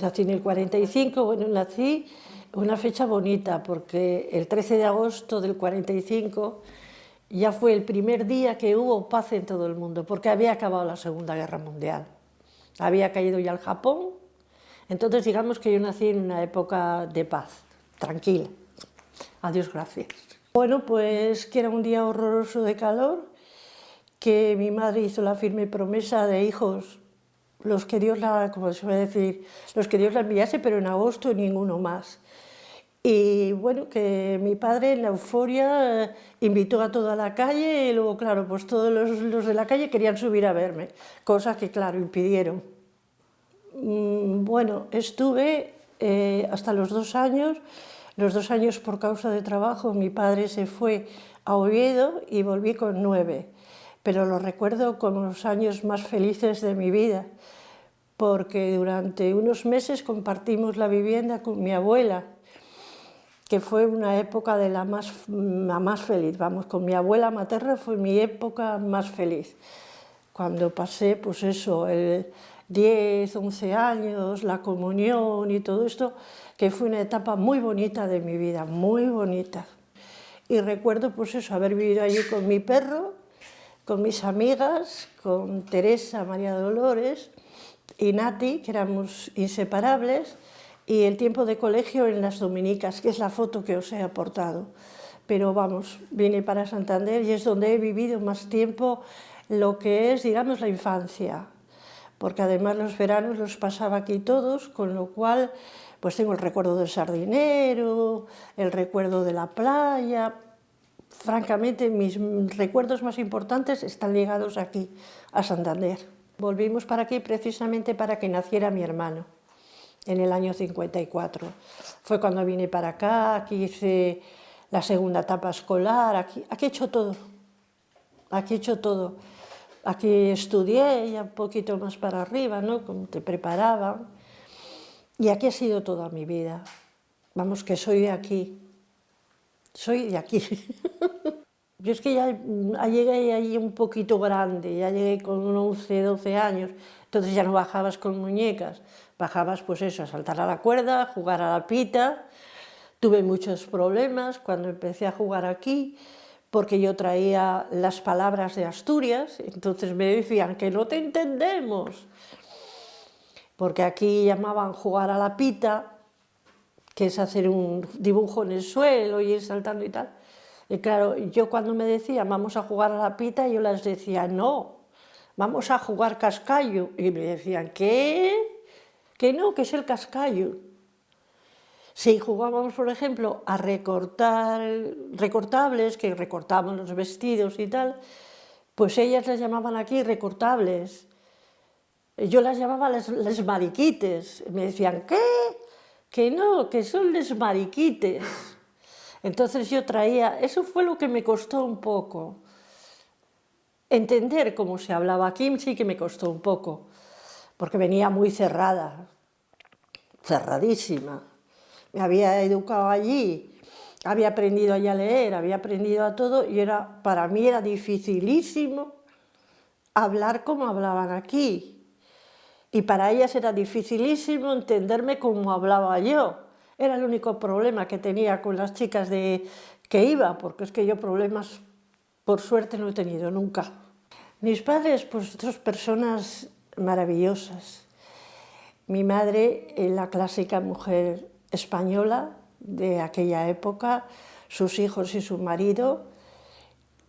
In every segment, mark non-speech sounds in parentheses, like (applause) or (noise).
Nací en el 45, bueno, nací una fecha bonita porque el 13 de agosto del 45 ya fue el primer día que hubo paz en todo el mundo, porque había acabado la Segunda Guerra Mundial. Había caído ya el Japón, entonces digamos que yo nací en una época de paz, tranquila. Adiós, gracias. Bueno, pues que era un día horroroso de calor, que mi madre hizo la firme promesa de hijos, los que Dios la, como se suele decir, los que Dios la enviase, pero en agosto ninguno más. Y bueno, que mi padre en la euforia eh, invitó a toda la calle y luego, claro, pues todos los, de la calle querían subir a verme, cosas que, claro, impidieron. Mm, bueno, estuve eh, hasta los dos años, los dos años por causa de trabajo, mi padre se fue a Oviedo y volví con nueve, pero lo recuerdo como los años más felices de mi vida, porque durante unos meses compartimos la vivienda con mi abuela, que fue una época de la más, la más feliz, vamos, con mi abuela materna fue mi época más feliz, cuando pasé, pues eso, el 10, 11 años, la comunión y todo esto, que fue una etapa muy bonita de mi vida, muy bonita. Y recuerdo, pues eso, haber vivido allí con mi perro, con mis amigas, con Teresa, María Dolores y Nati, que éramos inseparables, y el tiempo de colegio en las Dominicas, que es la foto que os he aportado. Pero vamos, vine para Santander y es donde he vivido más tiempo lo que es, digamos, la infancia, porque además los veranos los pasaba aquí todos, con lo cual pues tengo el recuerdo del sardinero, el recuerdo de la playa, francamente mis recuerdos más importantes están ligados aquí, a Santander. Volvimos para aquí precisamente para que naciera mi hermano en el año 54. Fue cuando vine para acá, aquí hice la segunda etapa escolar, aquí, aquí he hecho todo, aquí he hecho todo. Aquí estudié ya un poquito más para arriba, ¿no? Como te preparaban. Y aquí ha sido toda mi vida. Vamos, que soy de aquí. Soy de aquí. (laughs) Yo es que ya, llegué ahí un poquito grande, ya llegué con 11, 12 años, entonces ya no bajabas con muñecas, bajabas pues eso, a saltar a la cuerda, a jugar a la pita. Tuve muchos problemas cuando empecé a jugar aquí, porque yo traía las palabras de Asturias, entonces me decían que no te entendemos, porque aquí llamaban jugar a la pita, que es hacer un dibujo en el suelo y ir saltando y tal. Y claro, yo cuando me decían vamos a jugar a la pita, yo les decía no, vamos a jugar cascallo. Y me decían, ¿qué? Que no, que es el cascallo. Si jugábamos, por ejemplo, a recortar recortables, que recortábamos los vestidos y tal, pues ellas las llamaban aquí recortables. Yo las llamaba les, mariquites. Me decían, ¿qué? Que no, que son les mariquites. Entonces yo traía, eso fue lo que me costó un poco. Entender cómo se hablaba aquí sí que me costó un poco porque venía muy cerrada, cerradísima. Me había educado allí, había aprendido allí a leer, había aprendido a todo y era, para mí era dificilísimo hablar como hablaban aquí. Y para ellas era dificilísimo entenderme como hablaba yo. Era el único problema que tenía con las chicas de que iba, porque es que yo problemas, por suerte, no he tenido nunca. Mis padres, pues dos personas maravillosas. Mi madre, la clásica mujer española de aquella época, sus hijos y su marido,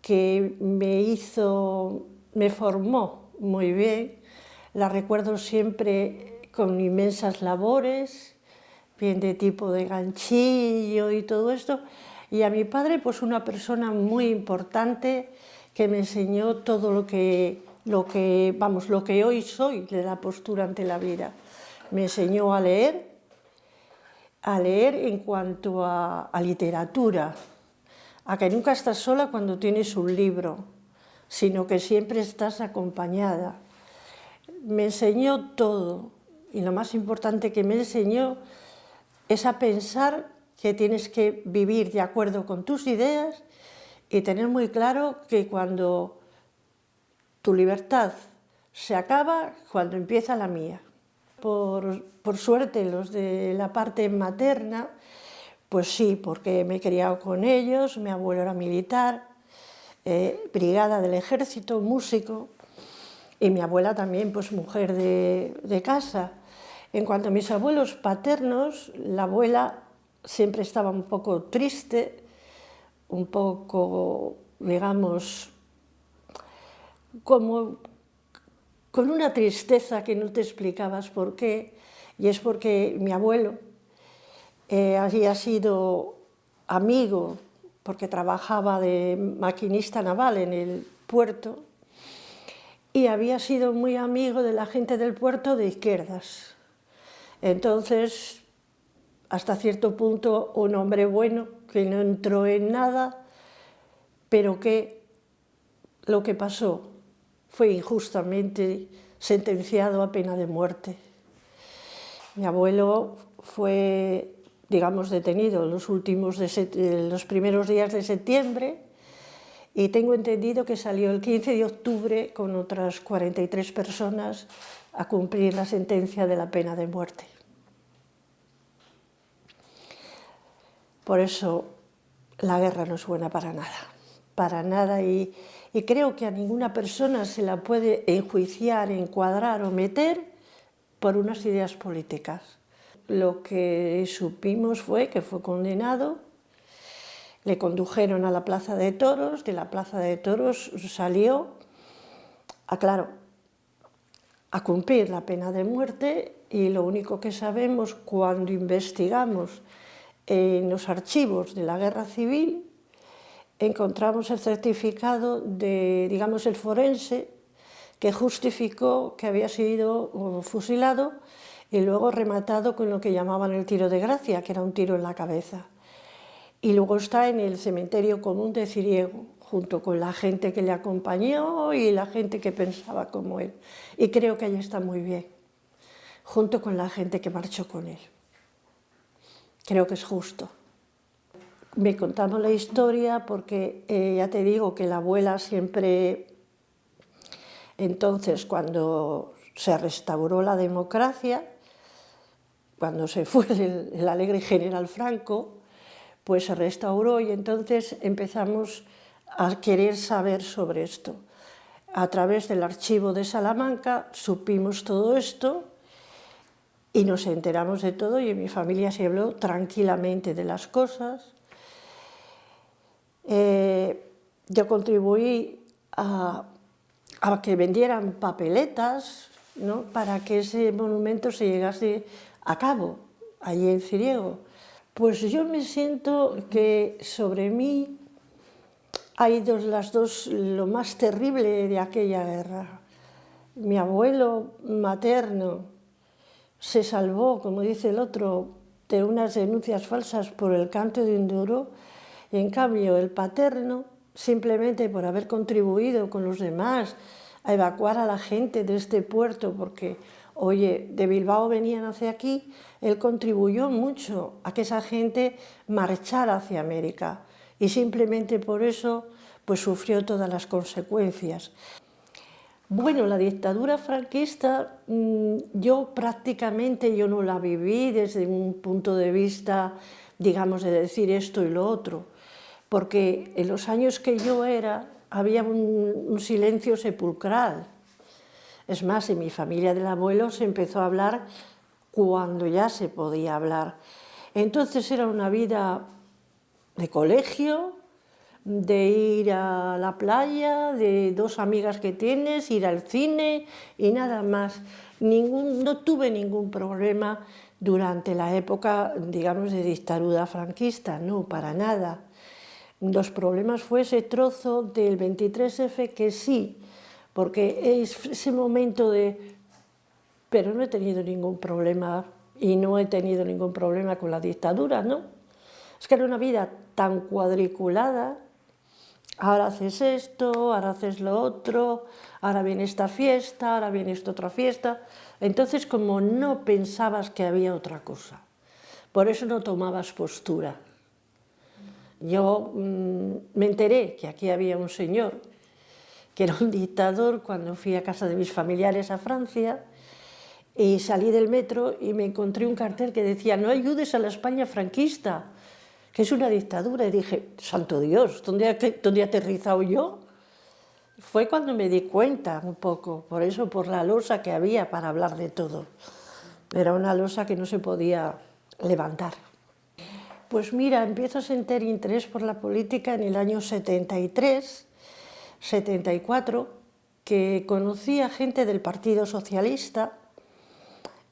que me hizo, me formó muy bien. La recuerdo siempre con inmensas labores, bien de tipo de ganchillo y todo esto. Y a mi padre, pues una persona muy importante que me enseñó todo lo que lo que, vamos, lo que hoy soy de la postura ante la vida. Me enseñó a leer, a leer en cuanto a, literatura, a que nunca estás sola cuando tienes un libro, sino que siempre estás acompañada. Me enseñó todo, y lo más importante que me enseñó es a pensar que tienes que vivir de acuerdo con tus ideas y tener muy claro que cuando tu libertad se acaba cuando empieza la mía. Por, por suerte, los de la parte materna, pues sí, porque me he criado con ellos, mi abuelo era militar, eh, brigada del ejército, músico, y mi abuela también, pues mujer de, de casa. En cuanto a mis abuelos paternos, la abuela siempre estaba un poco triste, un poco, digamos, como con una tristeza que no te explicabas por qué, y es porque mi abuelo eh, había sido amigo, porque trabajaba de maquinista naval en el puerto, y había sido muy amigo de la gente del puerto de izquierdas. Entonces, hasta cierto punto, un hombre bueno, que no entró en nada, pero que lo que pasó fue injustamente sentenciado a pena de muerte. Mi abuelo fue, digamos, detenido los, últimos de los primeros días de septiembre y tengo entendido que salió el 15 de octubre con otras 43 personas a cumplir la sentencia de la pena de muerte. Por eso la guerra no es buena para nada, para nada, y, y creo que a ninguna persona se la puede enjuiciar, encuadrar o meter por unas ideas políticas. Lo que supimos fue que fue condenado, le condujeron a la Plaza de Toros, de la Plaza de Toros salió, a, claro, a cumplir la pena de muerte y lo único que sabemos cuando investigamos en los archivos de la Guerra Civil encontramos el certificado de, digamos, el forense que justificó que había sido fusilado y luego rematado con lo que llamaban el tiro de gracia, que era un tiro en la cabeza. Y luego está en el cementerio común de Ciriego, junto con la gente que le acompañó y la gente que pensaba como él. Y creo que ahí está muy bien, junto con la gente que marchó con él. Creo que es justo. Me contamos la historia porque eh, ya te digo que la abuela siempre, entonces cuando se restauró la democracia, cuando se fue (laughs) el, el alegre general Franco, pues se restauró y entonces empezamos a querer saber sobre esto. A través del archivo de Salamanca supimos todo esto y nos enteramos de todo y en mi familia se habló tranquilamente de las cosas. Eh, yo contribuí a, que vendieran papeletas ¿no? para que ese monumento se llegase a cabo, allí en Ciriego. Pues yo me siento que sobre mí hay dos, las dos, lo más terrible de aquella guerra. Mi abuelo materno se salvó, como dice el otro, de unas denuncias falsas por el canto de un duro, en cambio, el paterno, simplemente por haber contribuido con los demás a evacuar a la gente de este puerto, porque, oye, de Bilbao venían hacia aquí, él contribuyó mucho a que esa gente marchara hacia América y simplemente por eso pues sufrió todas las consecuencias. Bueno, la dictadura franquista mm, yo prácticamente yo no la viví desde un punto de vista, digamos, de decir esto y lo otro porque en los años que yo era había un, silencio sepulcral. Es más, en mi familia del abuelo se empezó a hablar cuando ya se podía hablar. Entonces era una vida de colegio, de ir a la playa, de dos amigas que tienes, ir al cine y nada más. no tuve ningún problema durante la época, digamos, de dictadura franquista, no, para nada. Los problemas fue ese trozo del 23F que sí, porque es ese momento de... Pero no he tenido ningún problema y no he tenido ningún problema con la dictadura, ¿no? Es que era una vida tan cuadriculada, ahora haces esto, ahora haces lo otro, ahora viene esta fiesta, ahora viene esta otra fiesta. Entonces, como no pensabas que había otra cosa, por eso no tomabas postura. Yo mm, me enteré que aquí había un señor que era un dictador cuando fui a casa de mis familiares a Francia Y salí del metro y me encontré un cartel que decía no ayudes a la España franquista, que es una dictadura. Y dije, santo Dios, ¿dónde, dónde he aterrizado yo? Fue cuando me di cuenta un poco, por eso, por la losa que había para hablar de todo. Era una losa que no se podía levantar. Pues mira, empiezo a sentir interés por la política en el año 73, 74, que conocí a gente del Partido Socialista,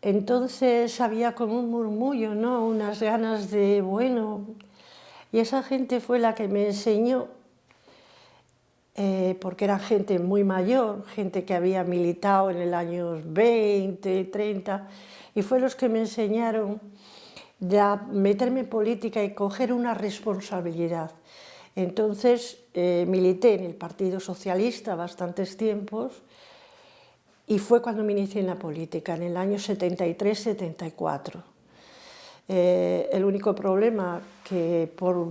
entonces había como un murmullo, ¿no? unas ganas de, bueno, y esa gente fue la que me enseñó, eh, porque era gente muy mayor, gente que había militado en el año 20, 30, y fue los que me enseñaron a meterme en política y coger una responsabilidad. Entonces eh, milité en el Partido Socialista bastantes tiempos y fue cuando me inicié en la política, en el año 73-74. Eh, el único problema que por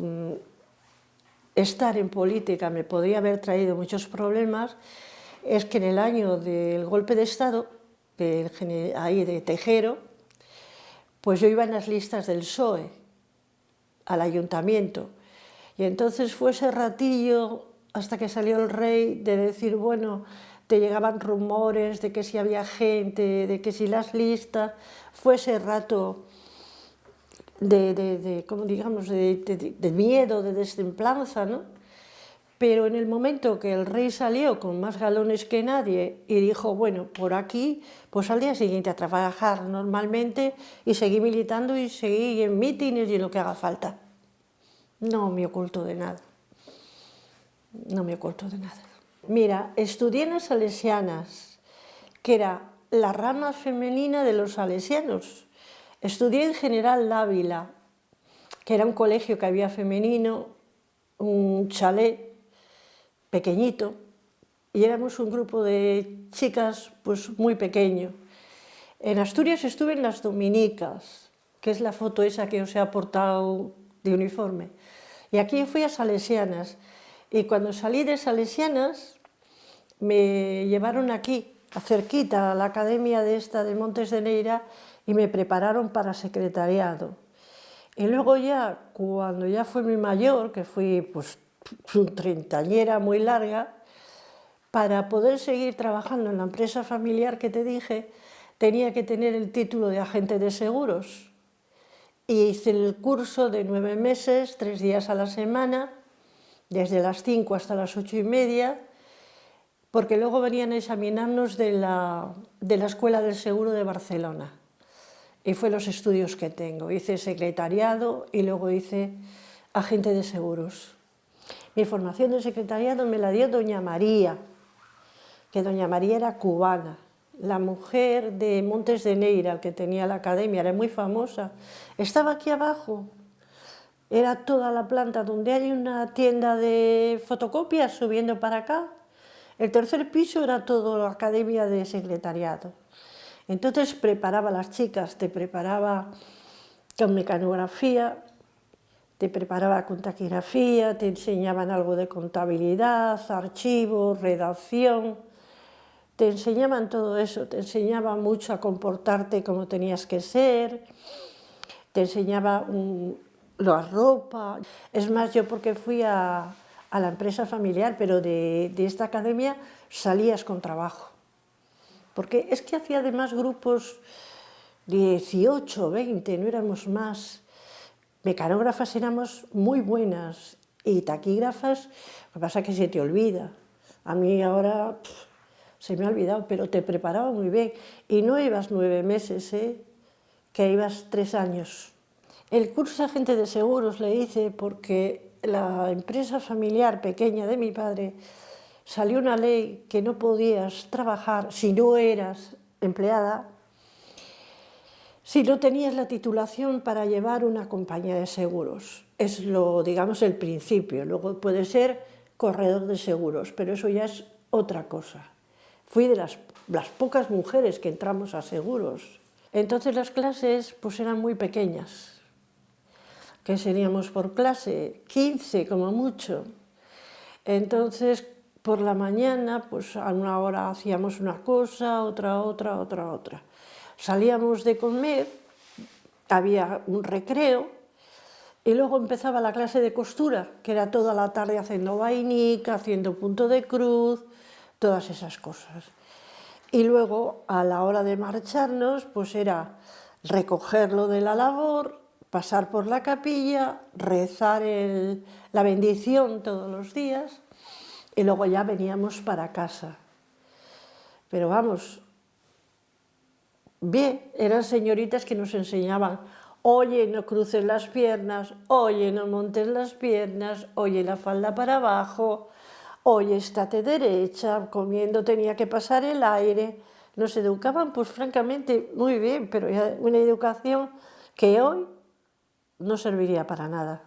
estar en política me podría haber traído muchos problemas es que en el año del golpe de Estado, ahí de Tejero, pues yo iba en las listas del PSOE, al ayuntamiento, y entonces fue ese ratillo hasta que salió el rey de decir, bueno, te llegaban rumores de que si había gente, de que si las listas, fue ese rato de, como digamos, de, miedo, de destemplanza, ¿no? Pero en el momento que el rey salió con más galones que nadie y dijo, bueno, por aquí, pues al día siguiente a trabajar normalmente y seguí militando y seguí en mítines y en lo que haga falta. No me oculto de nada. No me oculto de nada. Mira, estudié en las salesianas, que era la rama femenina de los salesianos. Estudié en General Dávila, que era un colegio que había femenino, un chalet pequeñito, y éramos un grupo de chicas pues muy pequeño. En Asturias estuve en las Dominicas, que es la foto esa que os he aportado de uniforme. Y aquí fui a Salesianas, y cuando salí de Salesianas me llevaron aquí, cerquita, a la academia de esta de Montes de Neira, y me prepararon para secretariado. Y luego ya, cuando ya fui mi mayor, que fui pues una treintañera muy larga, para poder seguir trabajando en la empresa familiar que te dije, tenía que tener el título de agente de seguros y hice el curso de nueve meses, tres días a la semana, desde las cinco hasta las ocho y media, porque luego venían a examinarnos de la, de la Escuela del Seguro de Barcelona. Y fue los estudios que tengo. Hice secretariado y luego hice agente de seguros. Mi formación de secretariado me la dio doña María, que doña María era cubana la mujer de Montes de Neira, que tenía la academia, era muy famosa, estaba aquí abajo. Era toda la planta donde hay una tienda de fotocopias subiendo para acá. El tercer piso era todo la academia de secretariado. Entonces preparaba a las chicas, te preparaba con mecanografía, te preparaba con taquigrafía, te enseñaban algo de contabilidad, archivos, redacción, te enseñaban todo eso, te enseñaba mucho a comportarte como tenías que ser, te enseñaba la ropa. Es más, yo porque fui a, la empresa familiar, pero de, esta academia salías con trabajo. Porque es que hacía además grupos 18, 20, no éramos más. Mecanógrafas éramos muy buenas y taquígrafas, lo que pasa es que se te olvida. A mí ahora se me ha olvidado, pero te preparaba muy bien. Y no ibas nueve meses, ¿eh? que ibas tres años. El curso de agente de seguros le hice porque la empresa familiar pequeña de mi padre salió una ley que no podías trabajar si no eras empleada, si no tenías la titulación para llevar una compañía de seguros. Es lo, digamos, el principio. Luego puede ser corredor de seguros, pero eso ya es otra cosa. Fui de las, pocas mujeres que entramos a seguros. Entonces las clases pues eran muy pequeñas, que seríamos por clase 15 como mucho. Entonces por la mañana pues a una hora hacíamos una cosa, otra, otra, otra, otra. salíamos de comer, había un recreo, y luego empezaba la clase de costura, que era toda la tarde haciendo vainica, haciendo punto de cruz, todas esas cosas. Y luego, a la hora de marcharnos, pues era recogerlo de la labor, pasar por la capilla, rezar la bendición todos los días, y luego ya veníamos para casa. Pero vamos, bien, eran señoritas que nos enseñaban oye, no cruces las piernas, oye, no montes las piernas, oye, la falda para abajo, oye, estate derecha, comiendo tenía que pasar el aire. Nos educaban, pues francamente, muy bien, pero una educación que hoy no serviría para nada.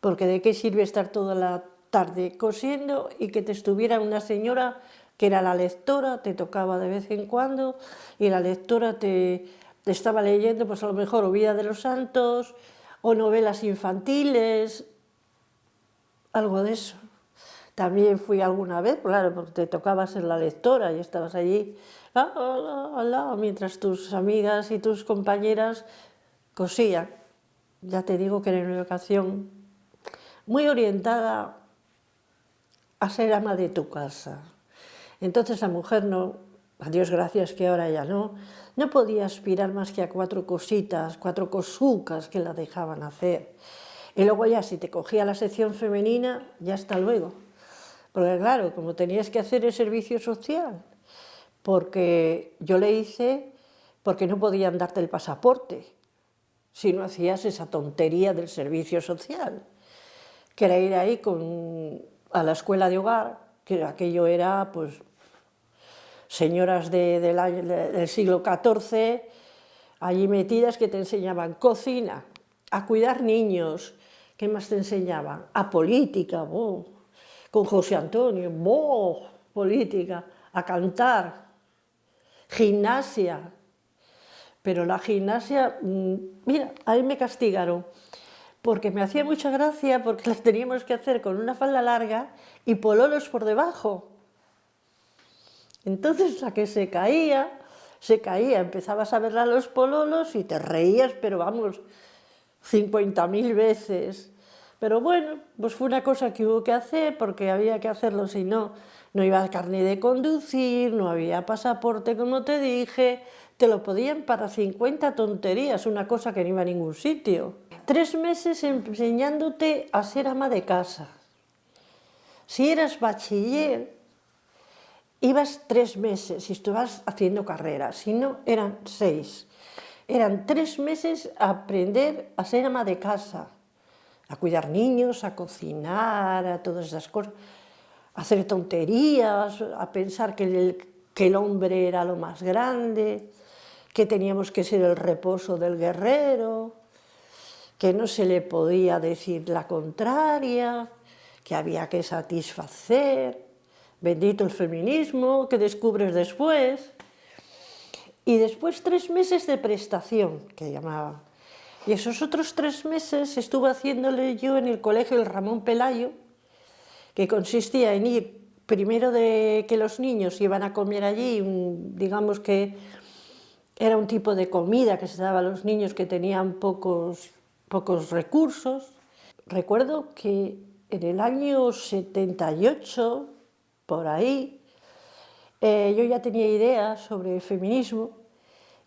Porque de qué sirve estar toda la tarde cosiendo y que te estuviera una señora que era la lectora, te tocaba de vez en cuando, y la lectora te, estaba leyendo pues a lo mejor o Vida de los Santos o novelas infantiles, algo de eso. También fui alguna vez, claro, porque te tocaba ser la lectora y estabas allí mientras tus amigas y tus compañeras cosían. Ya te digo que era una educación muy orientada a ser ama de tu casa. Entonces la mujer no, a Dios gracias que ahora ya no, no podía aspirar más que a cuatro cositas, cuatro cosucas que la dejaban hacer. Y luego ya si te cogía la sección femenina, ya hasta luego. Porque claro, como tenías que hacer el servicio social, porque yo le hice porque no podían darte el pasaporte si no hacías esa tontería del servicio social, que era ir ahí con, a la escuela de hogar, que aquello era pues señoras del siglo XIV, allí metidas que te enseñaban cocina, a cuidar niños, ¿qué más te enseñaban? A política, con José Antonio, política, a cantar, gimnasia, pero la gimnasia, mm, mira, ahí me castigaron, porque me hacía mucha gracia porque las teníamos que hacer con una falda larga y pololos por debajo. Entonces la que se caía, se caía, empezabas a verla a los pololos y te reías, pero vamos, 50.000 veces. Pero bueno, pues fue una cosa que hubo que hacer porque había que hacerlo, si no, no iba a carne de conducir, no había pasaporte, como te dije, te lo podían para 50 tonterías, una cosa que no iba a ningún sitio. Tres meses enseñándote a ser ama de casa. Si eras bachiller, ibas tres meses y estabas haciendo carrera, si no, eran seis. Eran tres meses a aprender a ser ama de casa, a cuidar niños, a cocinar, a todas esas cosas, a hacer tonterías, a pensar que el, que el hombre era lo más grande, que teníamos que ser el reposo del guerrero, que no se le podía decir la contraria, que había que satisfacer, bendito el feminismo, que descubres después, y después tres meses de prestación, que llamaban. Y esos otros tres meses estuve haciéndole yo en el colegio el Ramón Pelayo, que consistía en ir primero de que los niños iban a comer allí, digamos que era un tipo de comida que se daba a los niños que tenían pocos, pocos recursos. Recuerdo que en el año 78, por ahí, eh, yo ya tenía ideas sobre feminismo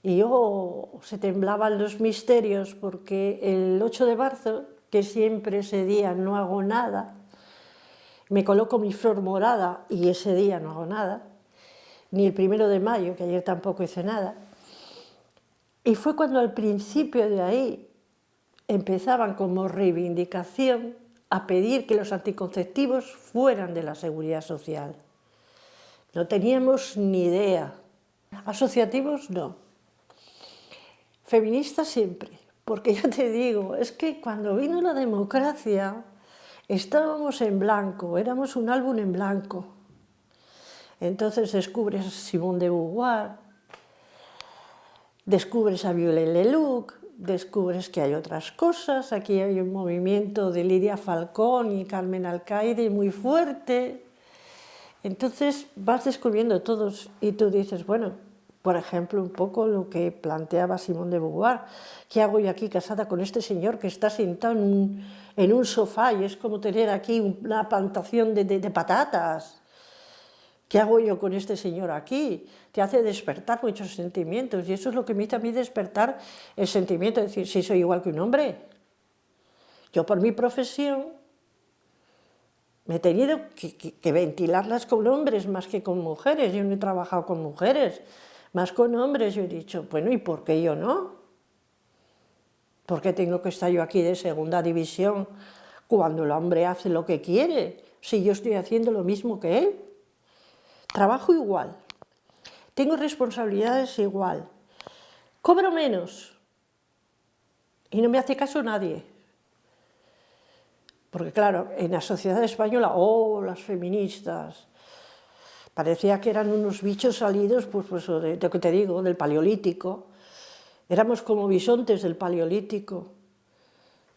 y yo se temblaban los misterios porque el 8 de marzo, que siempre ese día no hago nada, me coloco mi flor morada y ese día no hago nada, ni el primero de mayo, que ayer tampoco hice nada, y fue cuando al principio de ahí empezaban como reivindicación a pedir que los anticonceptivos fueran de la seguridad social. No teníamos ni idea. Asociativos no. Feministas siempre, porque ya te digo, es que cuando vino la democracia estábamos en blanco, éramos un álbum en blanco. Entonces descubres a Simone de Beauvoir, descubres a Viollet Leluc, descubres que hay otras cosas, aquí hay un movimiento de Lidia Falcón y Carmen Alcaide muy fuerte, entonces vas descubriendo todos y tú dices, bueno, Por ejemplo, un poco lo que planteaba Simón de Beauvoir. ¿Qué hago yo aquí casada con este señor que está sentado en un, en un sofá y es como tener aquí una plantación de, de, de patatas? ¿Qué hago yo con este señor aquí? Te hace despertar muchos sentimientos y eso es lo que me hizo a mí despertar el sentimiento de decir, si soy igual que un hombre. Yo por mi profesión me he tenido que, que, que, ventilarlas con hombres más que con mujeres, yo no he trabajado con mujeres, más con hombres, yo he dicho, bueno, ¿y por qué yo no? ¿Por qué tengo que estar yo aquí de segunda división cuando el hombre hace lo que quiere, si yo estoy haciendo lo mismo que él? Trabajo igual, tengo responsabilidades igual, cobro menos y no me hace caso nadie. Porque claro, en la sociedad española, oh, las feministas, parecía que eran unos bichos salidos, pues, pues de, que te digo, del paleolítico. Éramos como bisontes del paleolítico.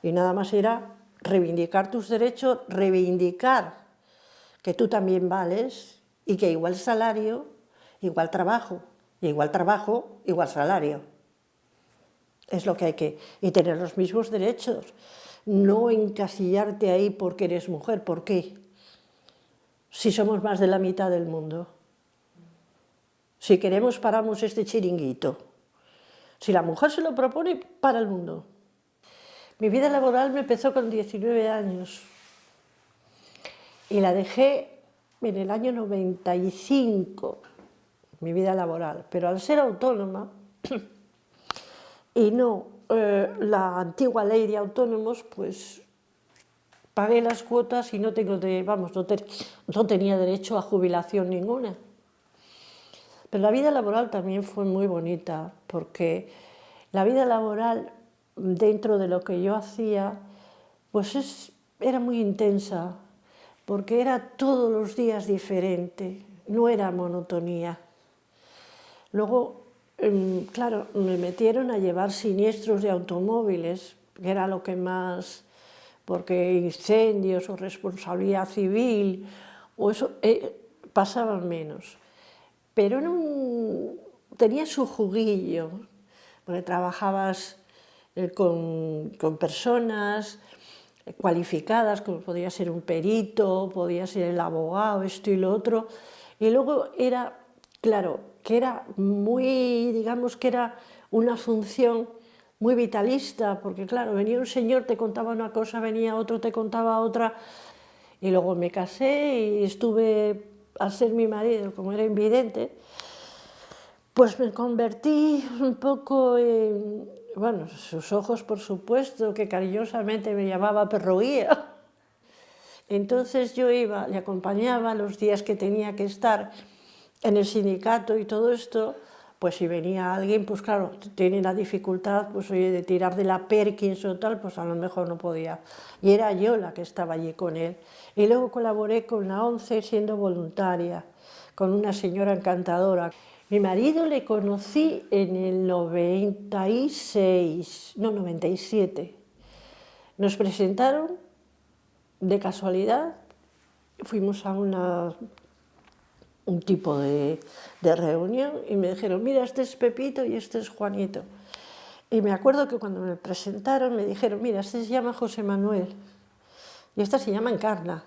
Y nada más era reivindicar tus derechos, reivindicar que tú también vales y que igual salario, igual trabajo, igual trabajo, igual salario. Es lo que hay que... y tener los mismos derechos. No encasillarte ahí porque eres mujer, ¿por qué? Si somos más de la mitad del mundo. Si queremos, paramos este chiringuito. Si la mujer se lo propone, para el mundo. Mi vida laboral me empezó con 19 años y la dejé en el año 95, mi vida laboral, pero al ser autónoma (clears throat) y no eh, la antigua ley de autónomos, pues pagué las cuotas y no, tengo de, vamos, no, no tenía derecho a jubilación ninguna. Pero la vida laboral también fue muy bonita, porque la vida laboral dentro de lo que yo hacía, pues es, era muy intensa, porque era todos los días diferente, no era monotonía. Luego, em, claro, me metieron a llevar siniestros de automóviles, que era lo que más, porque incendios o responsabilidad civil, o eso, eh, pasaban menos. Pero no, tenía su juguillo, porque trabajabas eh, con, con personas, cualificadas, como podía ser un perito, podía ser el abogado, esto y lo otro, y luego era, claro, que era muy, digamos que era una función muy vitalista, porque claro, venía un señor, te contaba una cosa, venía otro, te contaba otra, y luego me casé y estuve, al ser mi marido, como era invidente, pues me convertí un poco en, bueno, sus ojos, por supuesto, que cariñosamente me llamaba perroguía. Entonces yo iba, le acompañaba los días que tenía que estar en el sindicato y todo esto, pues si venía alguien, pues claro, tiene la dificultad, pues oye, de tirar de la Perkins o tal, pues a lo mejor no podía. Y era yo la que estaba allí con él. Y luego colaboré con la ONCE siendo voluntaria, con una señora encantadora. Mi marido le conocí en el 96, no, 97. Nos presentaron de casualidad, fuimos a una, un tipo de, de reunión y me dijeron, mira, este es Pepito y este es Juanito. Y me acuerdo que cuando me presentaron me dijeron, mira, este se llama José Manuel y esta se llama Encarna.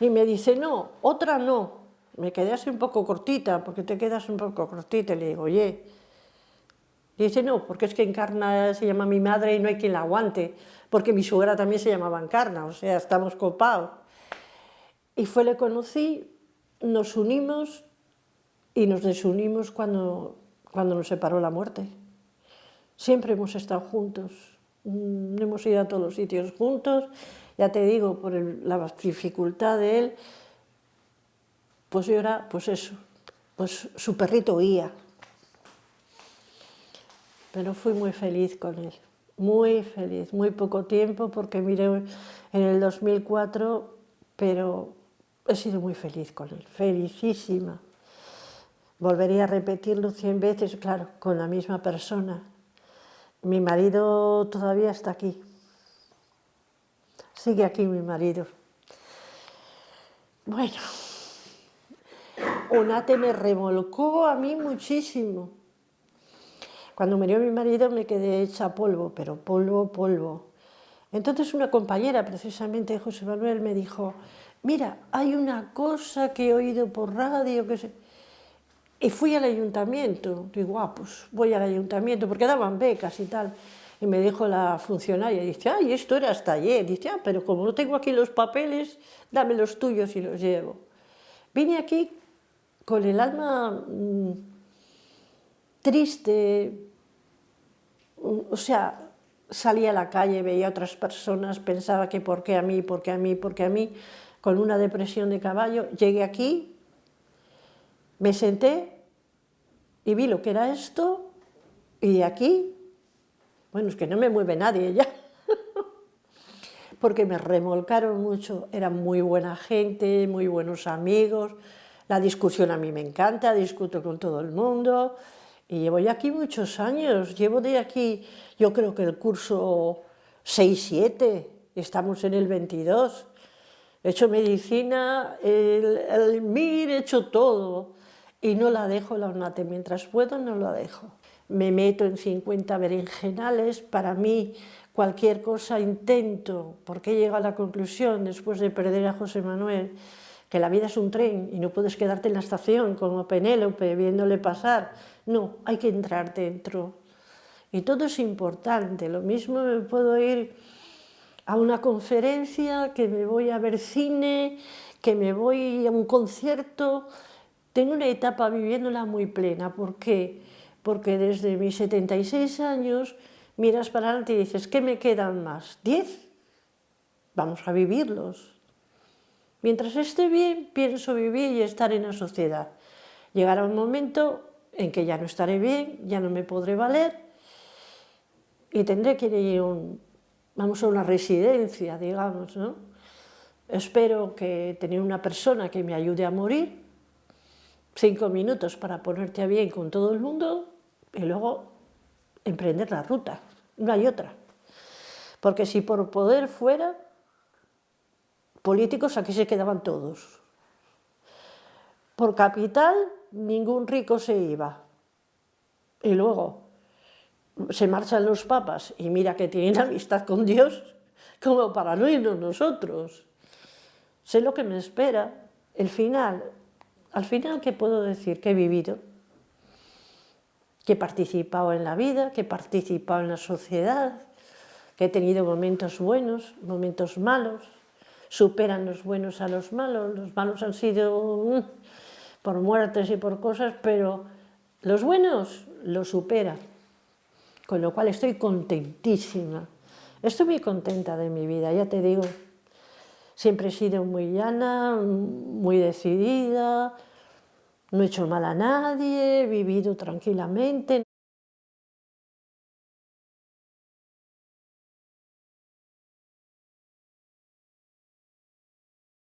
Y me dice, no, otra no, me quedé así un poco cortita, porque te quedas un poco cortita, y le digo, oye, dice, no, porque es que Encarna se llama mi madre y no hay quien la aguante, porque mi suegra también se llamaba Encarna, o sea, estamos copados. Y fue, le conocí, nos unimos y nos desunimos cuando, cuando nos separó la muerte. Siempre hemos estado juntos, mm, hemos ido a todos los sitios juntos, ya te digo, por la dificultad de él, pues yo era, pues eso, pues su perrito guía. Pero fui muy feliz con él, muy feliz, muy poco tiempo, porque miré en el 2004, pero he sido muy feliz con él, felicísima. Volvería a repetirlo cien veces, claro, con la misma persona. Mi marido todavía está aquí. Sigue aquí mi marido. Bueno. Onate me remolcó a mí muchísimo. Cuando murió mi marido me quedé hecha polvo, pero polvo, polvo. Entonces una compañera, precisamente José Manuel, me dijo, mira, hay una cosa que he oído por radio, que se... Y fui al ayuntamiento, digo, ah, pues voy al ayuntamiento, porque daban becas y tal. Y me dijo la funcionaria, dice, ay, esto era hasta ayer. Dice, ah, pero como no tengo aquí los papeles, dame los tuyos y los llevo. Vine aquí con el alma mmm, triste, o sea, salía a la calle, veía a otras personas, pensaba que por qué a mí, por qué a mí, por qué a mí, con una depresión de caballo, llegué aquí, me senté y vi lo que era esto, y de aquí, bueno, es que no me mueve nadie ya, (laughs) porque me remolcaron mucho, eran muy buena gente, muy buenos amigos, la discusión a mí me encanta, discuto con todo el mundo, y llevo ya aquí muchos años, llevo de aquí, yo creo que el curso 6-7, estamos en el 22. He hecho medicina, el, MIR, he hecho todo. Y no la dejo la ONATE, mientras puedo no la dejo. Me meto en 50 berenjenales, para mí cualquier cosa intento, porque he llegado a la conclusión, después de perder a José Manuel, que la vida es un tren y no puedes quedarte en la estación como Penélope viéndole pasar. No, hay que entrar dentro. Y todo es importante. Lo mismo me puedo ir a una conferencia, que me voy a ver cine, que me voy a un concierto. Tengo una etapa viviéndola muy plena. ¿Por qué? Porque desde mis 76 años miras para adelante y dices, ¿qué me quedan más? ¿10? Vamos a vivirlos. Mientras esté bien, pienso vivir y estar en la sociedad. Llegará un momento en que ya no estaré bien, ya no me podré valer y tendré que ir un, vamos a una residencia, digamos, ¿no? Espero que tener una persona que me ayude a morir, cinco minutos para ponerte a bien con todo el mundo y luego emprender la ruta, no hay otra. Porque si por poder fuera, políticos aquí se quedaban todos. Por capital, ningún rico se iba. Y luego se marchan los papas y mira que tienen (laughs) amistad con Dios, como para no irnos nosotros. Sé lo que me espera. El final, al final, ¿qué puedo decir? Que he vivido, que he participado en la vida, que he participado en la sociedad, que he tenido momentos buenos, momentos malos, superan los buenos a los malos, los malos han sido mm, por muertes y por cosas, pero los buenos los superan, con lo cual estoy contentísima, estoy muy contenta de mi vida, ya te digo, siempre he sido muy llana, muy decidida, no he hecho mal a nadie, he vivido tranquilamente,